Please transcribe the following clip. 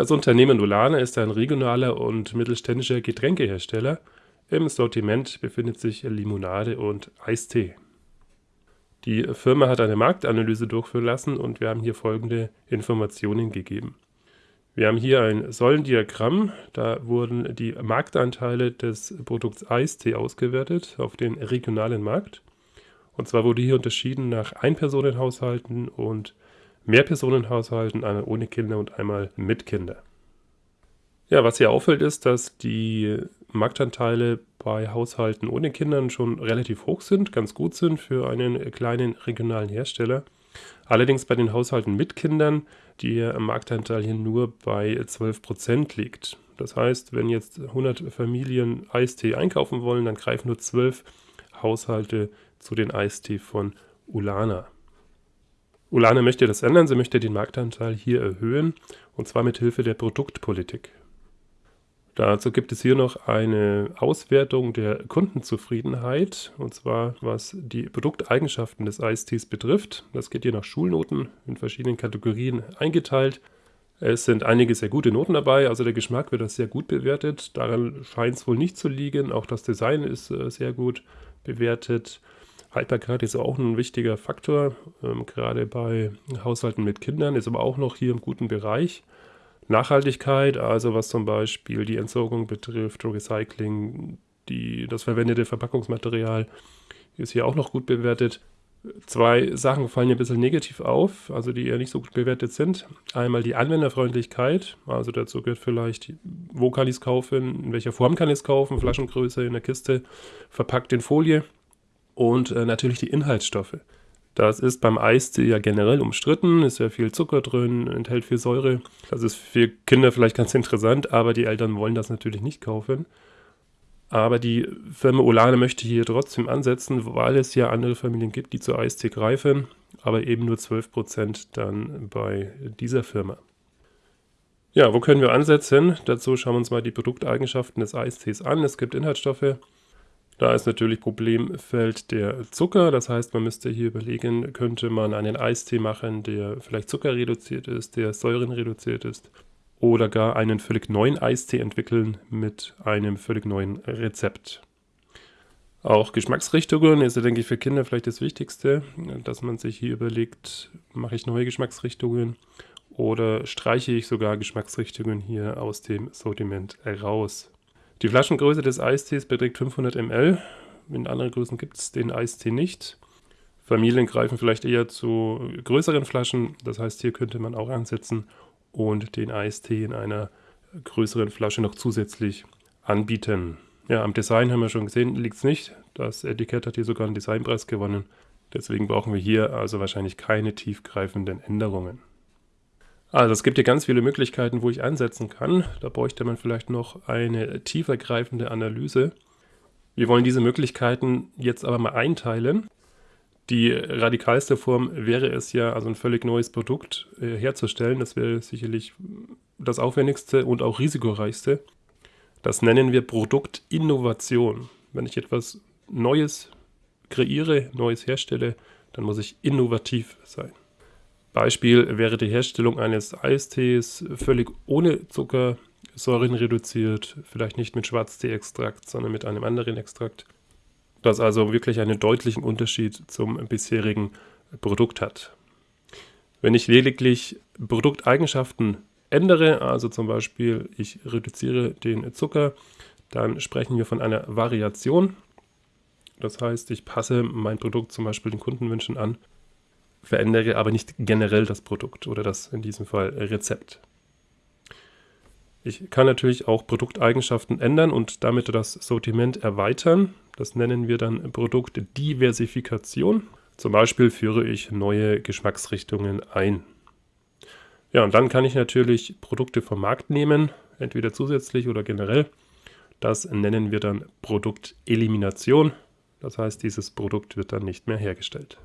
Das Unternehmen Ulana ist ein regionaler und mittelständischer Getränkehersteller. Im Sortiment befindet sich Limonade und Eistee. Die Firma hat eine Marktanalyse durchführen lassen und wir haben hier folgende Informationen gegeben. Wir haben hier ein Säulendiagramm, da wurden die Marktanteile des Produkts Eistee ausgewertet auf den regionalen Markt. Und zwar wurde hier unterschieden nach Einpersonenhaushalten und Mehrpersonenhaushalten, einmal ohne Kinder und einmal mit Kinder. Ja, was hier auffällt, ist, dass die Marktanteile bei Haushalten ohne Kindern schon relativ hoch sind, ganz gut sind für einen kleinen regionalen Hersteller. Allerdings bei den Haushalten mit Kindern der Marktanteil hier nur bei 12% liegt. Das heißt, wenn jetzt 100 Familien Eistee einkaufen wollen, dann greifen nur 12 Haushalte zu den Eistee von Ulana. Ulana möchte das ändern, sie möchte den Marktanteil hier erhöhen, und zwar mit Hilfe der Produktpolitik. Dazu gibt es hier noch eine Auswertung der Kundenzufriedenheit, und zwar was die Produkteigenschaften des Eistees betrifft. Das geht hier nach Schulnoten in verschiedenen Kategorien eingeteilt. Es sind einige sehr gute Noten dabei, also der Geschmack wird das sehr gut bewertet. Daran scheint es wohl nicht zu liegen. Auch das Design ist äh, sehr gut bewertet. Haltbarkeit ist auch ein wichtiger Faktor, ähm, gerade bei Haushalten mit Kindern, ist aber auch noch hier im guten Bereich. Nachhaltigkeit, also was zum Beispiel die Entsorgung betrifft, Recycling, die, das verwendete Verpackungsmaterial ist hier auch noch gut bewertet. Zwei Sachen fallen ein bisschen negativ auf, also die eher nicht so gut bewertet sind. Einmal die Anwenderfreundlichkeit, also dazu gehört vielleicht, wo kann ich es kaufen, in welcher Form kann ich es kaufen, Flaschengröße in der Kiste, verpackt in Folie und äh, natürlich die Inhaltsstoffe. Das ist beim Eistee ja generell umstritten, ist ja viel Zucker drin, enthält viel Säure. Das ist für Kinder vielleicht ganz interessant, aber die Eltern wollen das natürlich nicht kaufen. Aber die Firma Olane möchte hier trotzdem ansetzen, weil es ja andere Familien gibt, die zu Eistee greifen, aber eben nur 12% dann bei dieser Firma. Ja, wo können wir ansetzen? Dazu schauen wir uns mal die Produkteigenschaften des Eistees an. Es gibt Inhaltsstoffe, da ist natürlich Problemfeld der Zucker. Das heißt, man müsste hier überlegen, könnte man einen Eistee machen, der vielleicht zuckerreduziert ist, der säurenreduziert ist. Oder gar einen völlig neuen Eistee entwickeln mit einem völlig neuen Rezept. Auch Geschmacksrichtungen ist, denke ich, für Kinder vielleicht das Wichtigste, dass man sich hier überlegt, mache ich neue Geschmacksrichtungen oder streiche ich sogar Geschmacksrichtungen hier aus dem Sortiment heraus. Die Flaschengröße des Eistees beträgt 500 ml. In anderen Größen gibt es den Eistee nicht. Familien greifen vielleicht eher zu größeren Flaschen. Das heißt, hier könnte man auch ansetzen und den Eistee in einer größeren Flasche noch zusätzlich anbieten. Ja, am Design haben wir schon gesehen, liegt es nicht. Das Etikett hat hier sogar einen Designpreis gewonnen. Deswegen brauchen wir hier also wahrscheinlich keine tiefgreifenden Änderungen. Also es gibt hier ganz viele Möglichkeiten, wo ich einsetzen kann. Da bräuchte man vielleicht noch eine tiefergreifende Analyse. Wir wollen diese Möglichkeiten jetzt aber mal einteilen. Die radikalste Form wäre es ja, also ein völlig neues Produkt äh, herzustellen. Das wäre sicherlich das aufwendigste und auch risikoreichste. Das nennen wir Produktinnovation. Wenn ich etwas Neues kreiere, Neues herstelle, dann muss ich innovativ sein. Beispiel wäre die Herstellung eines Eistees völlig ohne Zucker, Säuren reduziert, vielleicht nicht mit Schwarztee-Extrakt, sondern mit einem anderen Extrakt, das also wirklich einen deutlichen Unterschied zum bisherigen Produkt hat. Wenn ich lediglich Produkteigenschaften ändere, also zum Beispiel ich reduziere den Zucker, dann sprechen wir von einer Variation. Das heißt, ich passe mein Produkt zum Beispiel den Kundenwünschen an verändere aber nicht generell das Produkt oder das in diesem Fall Rezept. Ich kann natürlich auch Produkteigenschaften ändern und damit das Sortiment erweitern. Das nennen wir dann Produktdiversifikation. Zum Beispiel führe ich neue Geschmacksrichtungen ein. Ja, und dann kann ich natürlich Produkte vom Markt nehmen, entweder zusätzlich oder generell. Das nennen wir dann Produktelimination. Das heißt, dieses Produkt wird dann nicht mehr hergestellt.